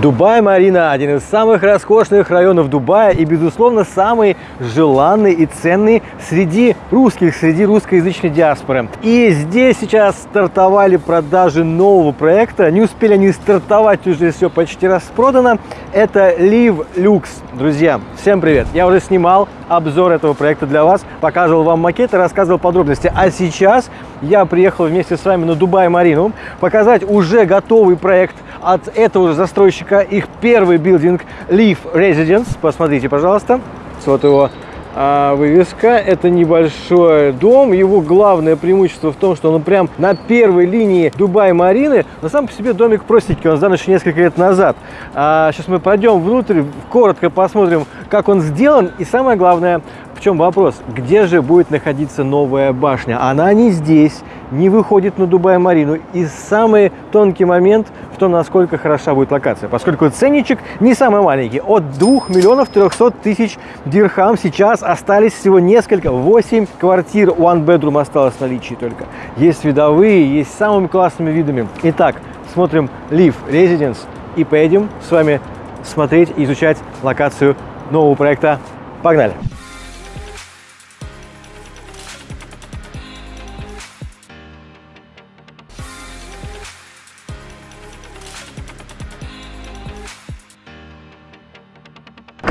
Дубай-Марина – один из самых роскошных районов Дубая и, безусловно, самый желанный и ценный среди русских, среди русскоязычной диаспоры. И здесь сейчас стартовали продажи нового проекта. Не успели они стартовать, уже все почти распродано. Это Live Lux. Друзья, всем привет! Я уже снимал обзор этого проекта для вас, показывал вам макеты, рассказывал подробности. А сейчас я приехал вместе с вами на Дубай-Марину показать уже готовый проект от этого же застройщика, их первый билдинг Leaf Residence. Посмотрите, пожалуйста. Вот его а вывеска. Это небольшой дом. Его главное преимущество в том, что он прям на первой линии Дубай-Марины. Но сам по себе домик простенький, он сдан еще несколько лет назад. А сейчас мы пойдем внутрь, коротко посмотрим, как он сделан. И самое главное, чем вопрос? Где же будет находиться новая башня? Она не здесь, не выходит на Дубай-Марину. И самый тонкий момент в том, насколько хороша будет локация. Поскольку ценничек не самый маленький. От 2 миллионов 300 тысяч дирхам сейчас остались всего несколько. 8 квартир One Bedroom осталось в наличии только. Есть видовые, есть самыми классными видами. Итак, смотрим Live Residence и поедем с вами смотреть и изучать локацию нового проекта. Погнали!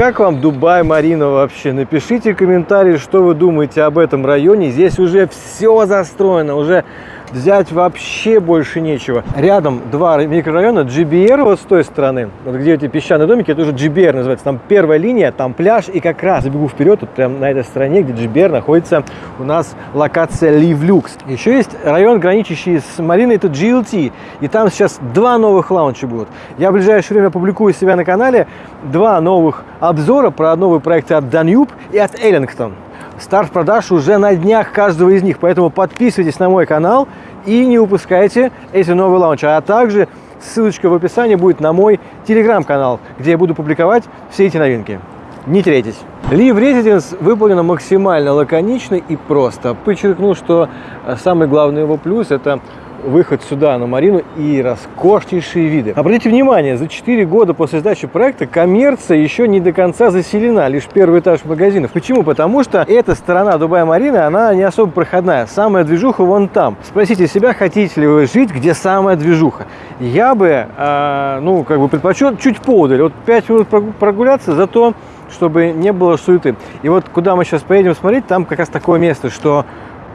Как вам Дубай, Марина вообще? Напишите комментарий, что вы думаете об этом районе. Здесь уже все застроено, уже взять вообще больше нечего. Рядом два микрорайона, GBR вот с той стороны, вот где эти песчаные домики, это уже GBR называется. Там первая линия, там пляж, и как раз забегу вперед, вот прям на этой стороне, где GBR находится у нас локация Lux. Еще есть район, граничащий с Мариной, это GLT, и там сейчас два новых лаунча будут. Я в ближайшее время публикую себя на канале два новых обзора про новые проекты от Danube и от Ellington. Старт продаж уже на днях каждого из них, поэтому подписывайтесь на мой канал и не упускайте эти новые лаунчи. А также ссылочка в описании будет на мой телеграм-канал, где я буду публиковать все эти новинки. Не теряйтесь. Live Residence выполнено максимально лаконично и просто. Подчеркну, что самый главный его плюс – это выход сюда, на Марину, и роскошнейшие виды. Обратите внимание, за 4 года после сдачи проекта коммерция еще не до конца заселена, лишь первый этаж магазинов. Почему? Потому что эта сторона Дубая-Марины, она не особо проходная. Самая движуха вон там. Спросите себя, хотите ли вы жить, где самая движуха. Я бы, э, ну, как бы предпочел чуть поодаль. Вот 5 минут прогуляться, зато чтобы не было суеты. И вот куда мы сейчас поедем смотреть, там как раз такое место, что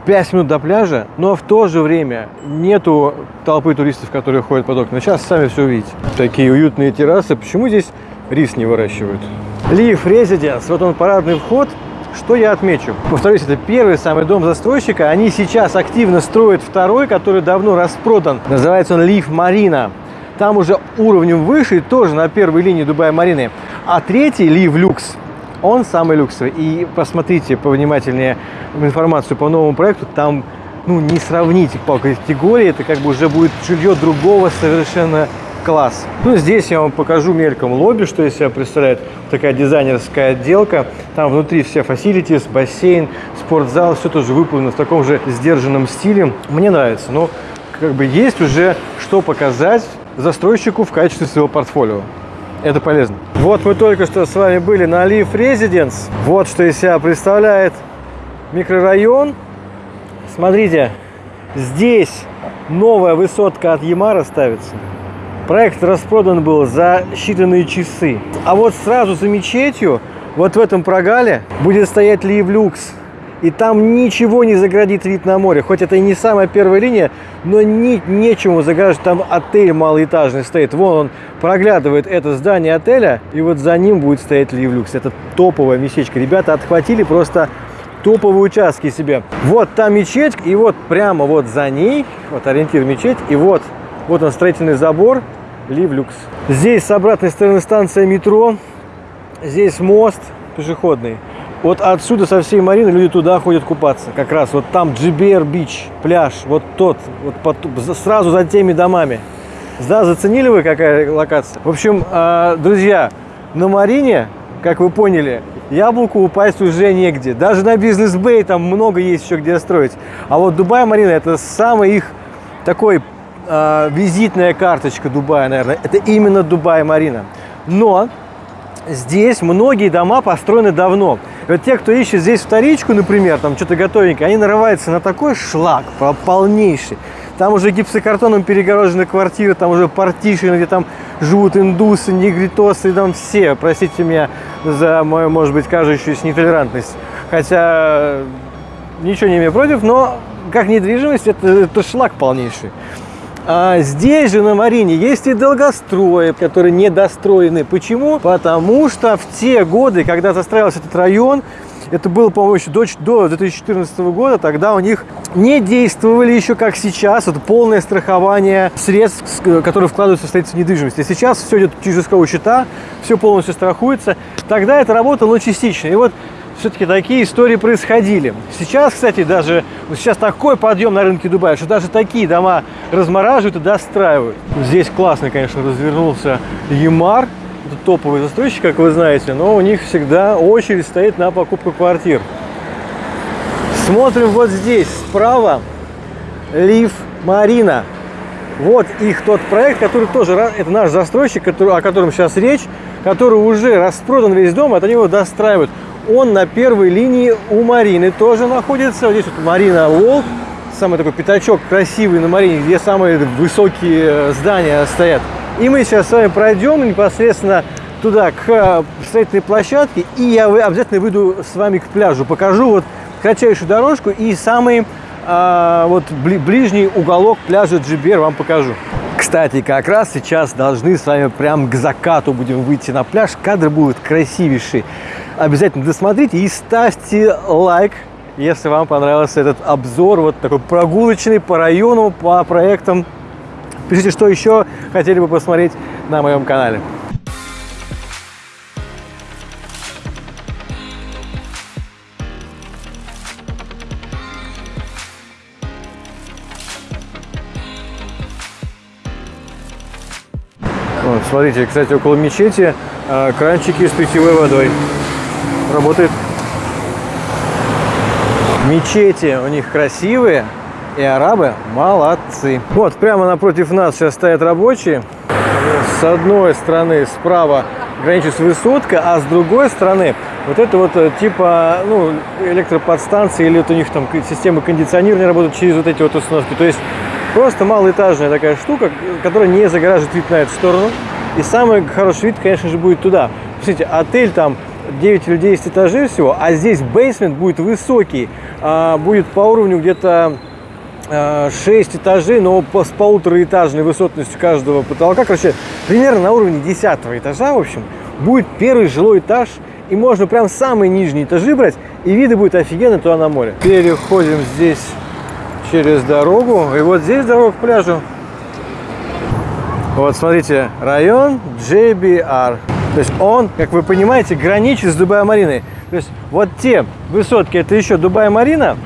5 минут до пляжа, но в то же время нету толпы туристов, которые ходят под окна. Сейчас сами все увидите. Такие уютные террасы. Почему здесь рис не выращивают? Leaf Residence. Вот он парадный вход. Что я отмечу? Повторюсь, это первый самый дом застройщика. Они сейчас активно строят второй, который давно распродан. Называется он Leaf Marina. Там уже уровнем выше, тоже на первой линии Дубая-Марины. А третий, Leaf Lux, он самый люксовый. И посмотрите повнимательнее информацию по новому проекту. Там ну, не сравните по категории. Это как бы уже будет жилье другого совершенно класс. Ну, здесь я вам покажу мельком лобби, что из себя представляет такая дизайнерская отделка. Там внутри все facilities, бассейн, спортзал, все тоже выполнено в таком же сдержанном стиле. Мне нравится. Но как бы есть уже что показать застройщику в качестве своего портфолио это полезно. Вот мы только что с вами были на Leaf Residence. Вот что из себя представляет микрорайон. Смотрите, здесь новая высотка от Ямара ставится. Проект распродан был за считанные часы. А вот сразу за мечетью, вот в этом прогале, будет стоять Leaf Lux и там ничего не заградит вид на море. Хоть это и не самая первая линия, но ни, нечему заграждать. Там отель малоэтажный стоит. Вон он проглядывает это здание отеля, и вот за ним будет стоять Ливлюкс. Это топовая местечко. Ребята отхватили просто топовые участки себе. Вот там мечеть, и вот прямо вот за ней, вот ориентир мечеть, и вот, вот он строительный забор, Ливлюкс. Здесь с обратной стороны станция метро, здесь мост пешеходный. Вот отсюда со всей Марины люди туда ходят купаться. Как раз вот там GBR Бич, пляж, вот тот, вот под, сразу за теми домами. Да, заценили вы, какая локация? В общем, э, друзья, на Марине, как вы поняли, яблоку упасть уже негде. Даже на бизнес-бэй там много есть еще где строить. А вот Дубай-Марина это самый их такой э, визитная карточка Дубая, наверное. Это именно Дубай-Марина. Но здесь многие дома построены давно. И вот те, кто ищет здесь вторичку, например, там что-то готовенькое, они нарываются на такой шлак полнейший. Там уже гипсокартоном перегорожены квартиры, там уже партишины, где там живут индусы, негритосы, там все. Простите меня за мою, может быть, кажущуюся нетолерантность. Хотя ничего не имею против, но как недвижимость это, это шлак полнейший. А здесь же на Марине есть и долгострои, которые недостроены. Почему? Потому что в те годы, когда застраивался этот район, это было, по-моему, еще до, до 2014 года. Тогда у них не действовали еще, как сейчас, это полное страхование средств, которые вкладываются в строительство недвижимости. Сейчас все идет через исковые счета, все полностью страхуется. Тогда это работало частично. И вот все-таки такие истории происходили. Сейчас, кстати, даже вот сейчас такой подъем на рынке Дубая, что даже такие дома размораживают и достраивают. Здесь классно, конечно, развернулся Ямар это топовый застройщик, как вы знаете, но у них всегда очередь стоит на покупку квартир. Смотрим вот здесь, справа, Лив Марина. Вот их тот проект, который тоже, это наш застройщик, который, о котором сейчас речь, который уже распродан весь дом, от него достраивают. Он на первой линии у Марины тоже находится. Вот здесь вот Марина Волк, самый такой пятачок красивый на Марине, где самые высокие здания стоят. И мы сейчас с вами пройдем непосредственно туда, к э, строительной площадке, и я обязательно выйду с вами к пляжу, покажу вот кратчайшую дорожку и самый а, вот ближний уголок пляжа Джибер вам покажу. Кстати, как раз сейчас должны с вами прям к закату будем выйти на пляж. Кадры будут красивейшие. Обязательно досмотрите и ставьте лайк, если вам понравился этот обзор, вот такой прогулочный по району, по проектам Пишите, что еще хотели бы посмотреть на моем канале. Вот, смотрите, кстати, около мечети э, кранчики с питьевой водой. Работает. Мечети у них красивые, и арабы молодцы. Вот, прямо напротив нас сейчас стоят рабочие. С одной стороны справа граничит высотка, а с другой стороны вот это вот э, типа ну, электроподстанции или вот у них там системы кондиционирования работают через вот эти вот установки. То есть просто малоэтажная такая штука, которая не загораживает вид на эту сторону. И самый хороший вид, конечно же, будет туда. Посмотрите, отель там 9 или 10 этажей всего, а здесь бейсмент будет высокий, а, будет по уровню где-то 6 э, этажей, но с полутораэтажной высотностью каждого потолка. Короче, примерно на уровне 10 этажа, в общем, будет первый жилой этаж. И можно прям самые нижние этажи брать, и виды будет офигенно туда на море. Переходим здесь через дорогу, и вот здесь дорога к пляжу. Вот смотрите, район JBR. То есть он, как вы понимаете, граничит с Дубай-Мариной. То есть вот те высотки, это еще Дубай-Марина,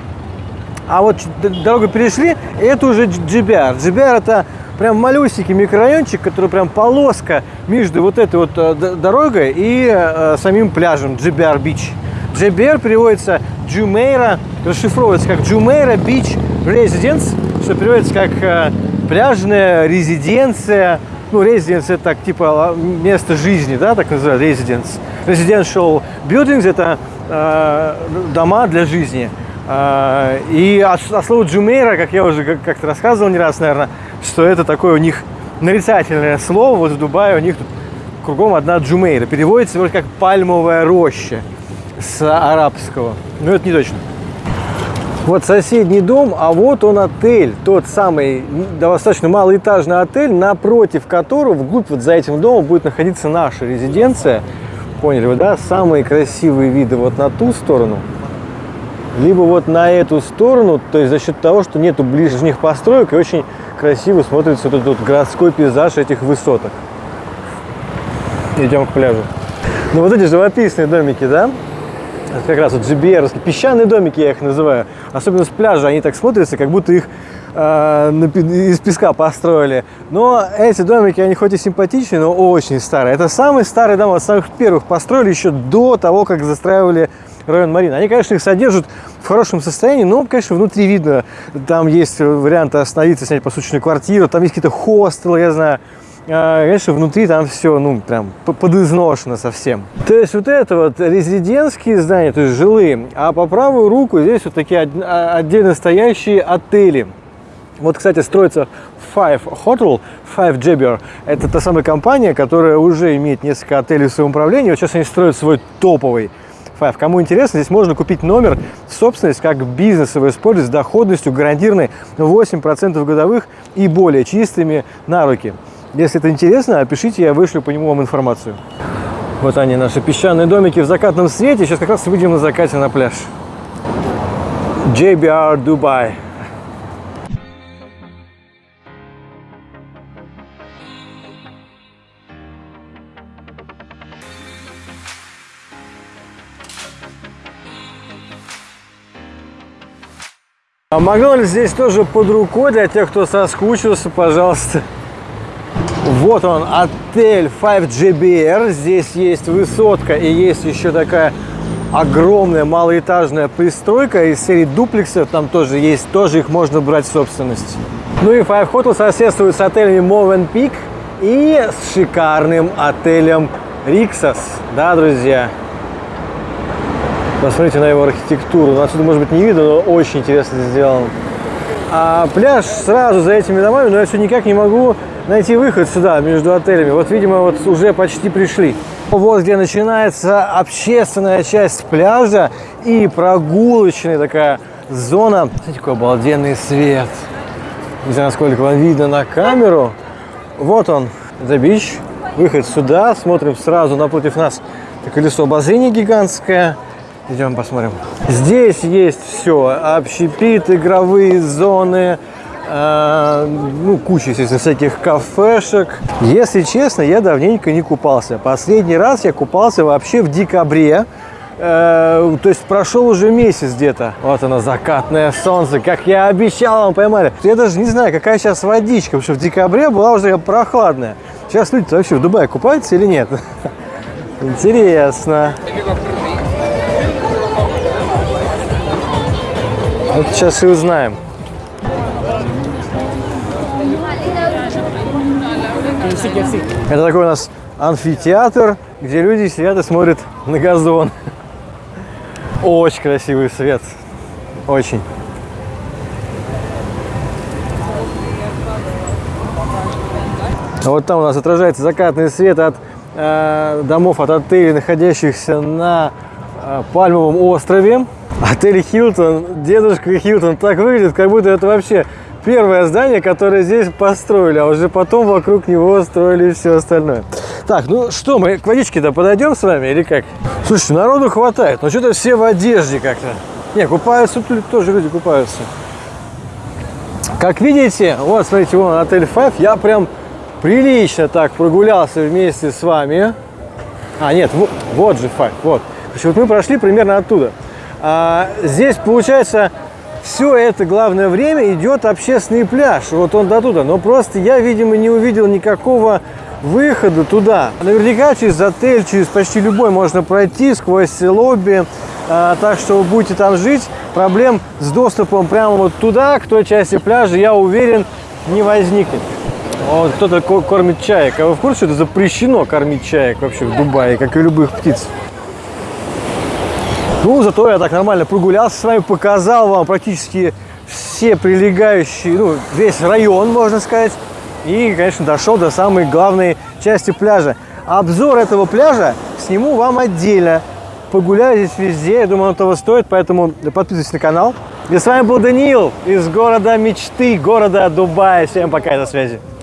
а вот дорогу перешли, это уже GBR. GBR это прям малюсенький микрорайончик, который прям полоска между вот этой вот э, дорогой и э, самим пляжем GBR Beach. GBR переводится Jumeirah, расшифровывается как Jumeirah Beach Residence, что переводится как э, пляжная резиденция. Ну, резиденция это так, типа место жизни, да, так называют, residence. Residential buildings это э, дома для жизни. А, и от, от слова Джумейра, как я уже как-то рассказывал не раз, наверное, что это такое у них нарицательное слово. Вот в Дубае у них тут кругом одна Джумейра. Переводится вроде как пальмовая роща с арабского. Но это не точно. Вот соседний дом, а вот он отель, тот самый достаточно малоэтажный отель, напротив которого, вглубь вот за этим домом будет находиться наша резиденция. Поняли вы, да? Самые красивые виды вот на ту сторону – либо вот на эту сторону, то есть за счет того, что нету ближних построек и очень красиво смотрится вот этот городской пейзаж этих высоток. Идем к пляжу. Ну вот эти живописные домики, да? Это как раз вот GBR, песчаные домики я их называю. Особенно с пляжа они так смотрятся, как будто их э, из песка построили. Но эти домики, они хоть и симпатичные, но очень старые. Это самый старый дом, от самых первых построили еще до того, как застраивали район Марина. Они, конечно, их содержат в хорошем состоянии, но, конечно, внутри видно, там есть варианты остановиться, снять посуточную квартиру, там есть какие-то хостелы, я знаю, а, конечно, внутри там все, ну, прям подизношено совсем. То есть вот это вот резидентские здания, то есть жилые, а по правую руку здесь вот такие а, отдельно стоящие отели. Вот, кстати, строится Five Hotel, Five Jabber. Это та самая компания, которая уже имеет несколько отелей в своем управлении. Вот сейчас они строят свой топовый Five. Кому интересно, здесь можно купить номер в собственность как бизнес его использовать с доходностью гарантированной 8% годовых и более чистыми на руки. Если это интересно, пишите, я вышлю по нему вам информацию. Вот они, наши песчаные домики в закатном свете. Сейчас как раз выйдем на закате на пляж. JBR Dubai. А Макдональдс здесь тоже под рукой для тех, кто соскучился, пожалуйста. Вот он, отель 5GBR. Здесь есть высотка и есть еще такая огромная малоэтажная пристройка из серии дуплексов. Там тоже есть, тоже их можно брать в собственность. Ну и Five Hotel соседствует с отелями Movenpick и с шикарным отелем Rixos. Да, друзья? Посмотрите на его архитектуру. Ну, отсюда, может быть, не видно, но очень интересно сделан. А пляж сразу за этими домами, но я все никак не могу найти выход сюда, между отелями. Вот, видимо, вот уже почти пришли. Вот где начинается общественная часть пляжа и прогулочная такая зона. Смотрите, какой обалденный свет. Не знаю, насколько вам видно на камеру. Вот он, The Beach. Выход сюда. Смотрим сразу напротив нас колесо обозрения гигантское. Идем посмотрим. Здесь есть все. Общепит, игровые зоны, э, ну, куча, естественно, всяких кафешек. Если честно, я давненько не купался. Последний раз я купался вообще в декабре. Э, то есть прошел уже месяц где-то. Вот оно, закатное солнце, как я обещал вам, поймали. Я даже не знаю, какая сейчас водичка, потому что в декабре была уже прохладная. Сейчас люди вообще в Дубае купаются или нет? Интересно. Вот сейчас и узнаем. Это такой у нас амфитеатр, где люди сидят и смотрят на газон. Очень красивый свет. Очень. Вот там у нас отражается закатный свет от э, домов, от отелей, находящихся на э, Пальмовом острове. Отель Хилтон, дедушка Хилтон, так выглядит, как будто это вообще первое здание, которое здесь построили, а уже потом вокруг него строили все остальное. Так, ну что, мы к водичке-то подойдем с вами или как? Слушайте, народу хватает, но что-то все в одежде как-то. Не, купаются, тут тоже люди купаются. Как видите, вот, смотрите, вон отель Five, я прям прилично так прогулялся вместе с вами. А, нет, вот, вот же Five, вот. вот мы прошли примерно оттуда. А, здесь, получается, все это главное время идет общественный пляж. Вот он до туда. Но просто я, видимо, не увидел никакого выхода туда. Наверняка через отель, через почти любой можно пройти сквозь лобби. А, так что вы будете там жить. Проблем с доступом прямо вот туда, к той части пляжа, я уверен, не возникнет. Вот кто-то кормит чаек. А вы в курсе, что это запрещено кормить чаек вообще в Дубае, как и любых птиц? Ну, зато я так нормально прогулялся с вами, показал вам практически все прилегающие, ну, весь район, можно сказать. И, конечно, дошел до самой главной части пляжа. Обзор этого пляжа сниму вам отдельно. Погуляю здесь везде, я думаю, он того стоит, поэтому подписывайтесь на канал. И с вами был Даниил из города мечты, города Дубая. Всем пока, до связи.